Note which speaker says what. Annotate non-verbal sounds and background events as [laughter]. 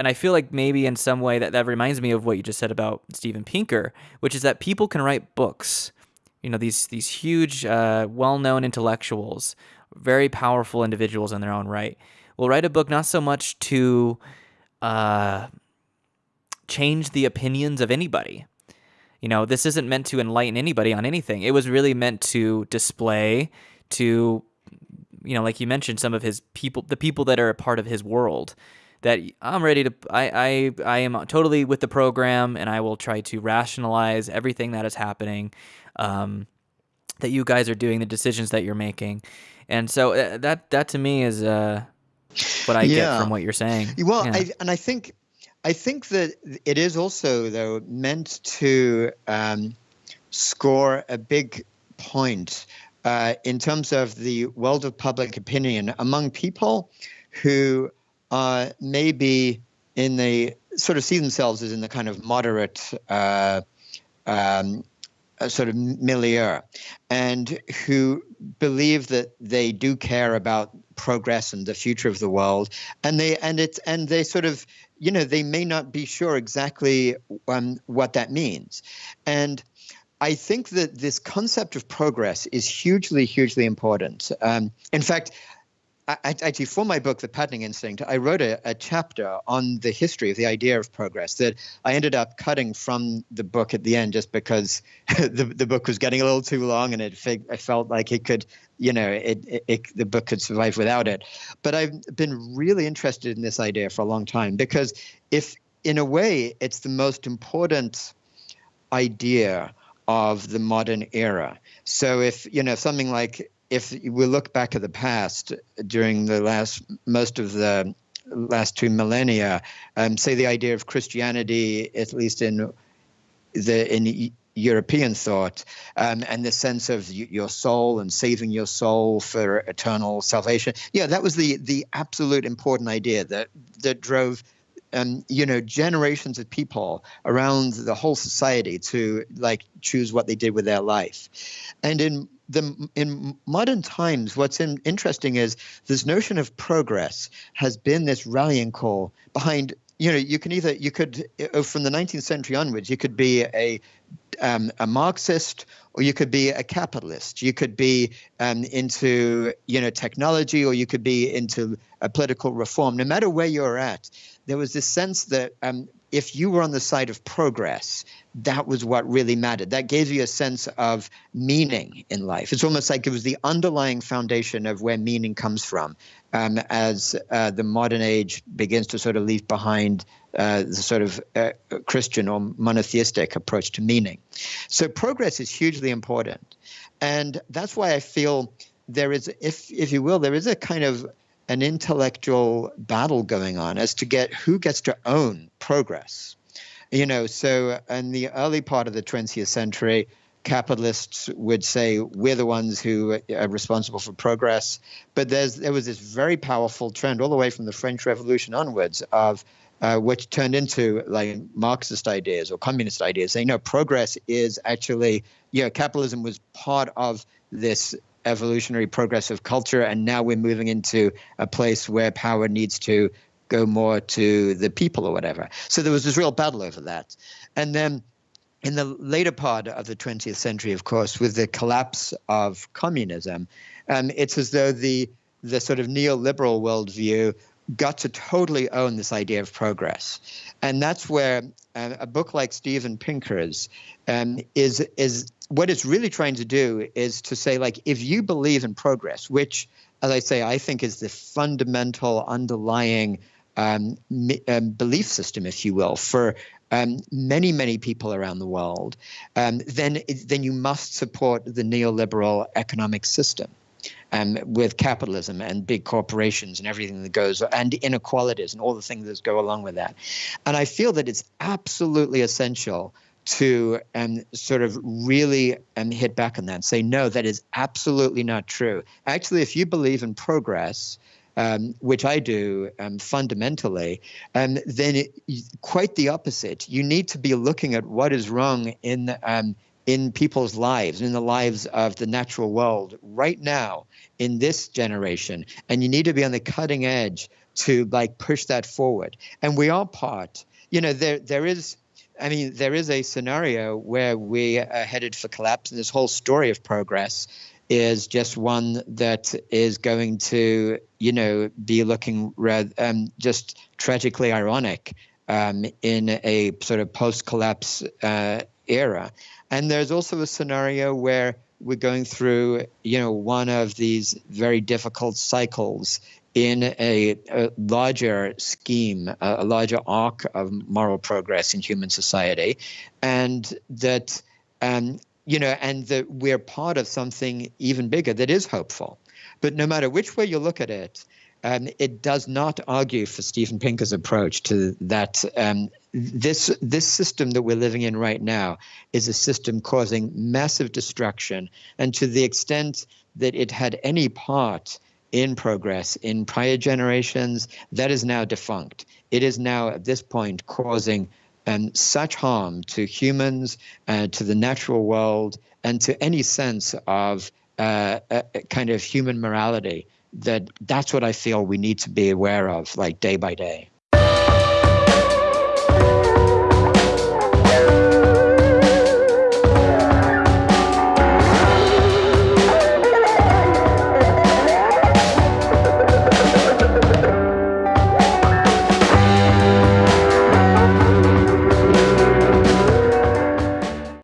Speaker 1: and I feel like maybe in some way that that reminds me of what you just said about Steven Pinker, which is that people can write books. You know, these these huge, uh, well-known intellectuals, very powerful individuals in their own right, will write a book not so much to uh, change the opinions of anybody. You know, this isn't meant to enlighten anybody on anything. It was really meant to display, to, you know, like you mentioned, some of his people, the people that are a part of his world. That I'm ready to, I, I, I am totally with the program, and I will try to rationalize everything that is happening, um, that you guys are doing, the decisions that you're making, and so uh, that that to me is uh, what I yeah. get from what you're saying.
Speaker 2: Well, yeah. I, and I think I think that it is also, though, meant to um, score a big point uh, in terms of the world of public opinion among people who uh, maybe in the sort of see themselves as in the kind of moderate uh, um, sort of milieu and who believe that they do care about progress and the future of the world and they and it's and they sort of you know, they may not be sure exactly um, what that means. And I think that this concept of progress is hugely, hugely important. Um, in fact, Actually, for my book, The Patterning Instinct, I wrote a, a, chapter on the history of the idea of progress that I ended up cutting from the book at the end just because [laughs] the, the book was getting a little too long and it, I felt like it could, you know, it, it, it, the book could survive without it. But I've been really interested in this idea for a long time because if, in a way, it's the most important idea of the modern era. So if, you know, something like if we look back at the past during the last most of the last two millennia, um, say the idea of Christianity, at least in the in European thought, um, and the sense of your soul and saving your soul for eternal salvation. Yeah, that was the the absolute important idea that that drove. Um, you know, generations of people around the whole society to like choose what they did with their life, and in the in modern times, what's in, interesting is this notion of progress has been this rallying call behind. You know, you can either you could uh, from the 19th century onwards, you could be a um, a Marxist or you could be a capitalist. You could be um, into you know technology or you could be into a political reform. No matter where you're at, there was this sense that um, if you were on the side of progress, that was what really mattered. That gave you a sense of meaning in life. It's almost like it was the underlying foundation of where meaning comes from um, as uh, the modern age begins to sort of leave behind uh, the sort of uh, Christian or monotheistic approach to meaning. So progress is hugely important. And that's why I feel there is, if, if you will, there is a kind of an intellectual battle going on as to get who gets to own progress. You know, so in the early part of the 20th century, capitalists would say we're the ones who are responsible for progress. But there's there was this very powerful trend all the way from the French Revolution onwards of uh, which turned into like Marxist ideas or communist ideas, saying no, progress is actually, you know, capitalism was part of this evolutionary progressive culture, and now we're moving into a place where power needs to go more to the people or whatever. So there was this real battle over that. And then in the later part of the 20th century, of course, with the collapse of communism, um, it's as though the the sort of neoliberal worldview got to totally own this idea of progress, and that's where uh, a book like Steven Pinker's um, is is what it's really trying to do is to say, like, if you believe in progress, which, as I say, I think is the fundamental underlying um, um, belief system, if you will, for um, many, many people around the world, um, then then you must support the neoliberal economic system. Um, with capitalism and big corporations and everything that goes and inequalities and all the things that go along with that. And I feel that it's absolutely essential to um, sort of really um, hit back on that and say, no, that is absolutely not true. Actually, if you believe in progress, um, which I do um, fundamentally, um, then it, quite the opposite. You need to be looking at what is wrong in um, in people's lives, in the lives of the natural world right now, in this generation, and you need to be on the cutting edge to like push that forward. And we are part. You know, there there is. I mean, there is a scenario where we are headed for collapse, and this whole story of progress is just one that is going to, you know, be looking rather, um, just tragically ironic um, in a sort of post-collapse uh, era. And there's also a scenario where we're going through, you know, one of these very difficult cycles in a, a larger scheme, a, larger arc of moral progress in human society, and that, um, you know, and that we're part of something even bigger that is hopeful. But no matter which way you look at it, um, it does not argue for Steven Pinker's approach to that. Um, this this system that we're living in right now is a system causing massive destruction, and to the extent that it had any part in progress in prior generations, that is now defunct. It is now at this point causing um, such harm to humans, uh, to the natural world, and to any sense of uh, a, kind of human morality that that's what I feel we need to be aware of, like day by day.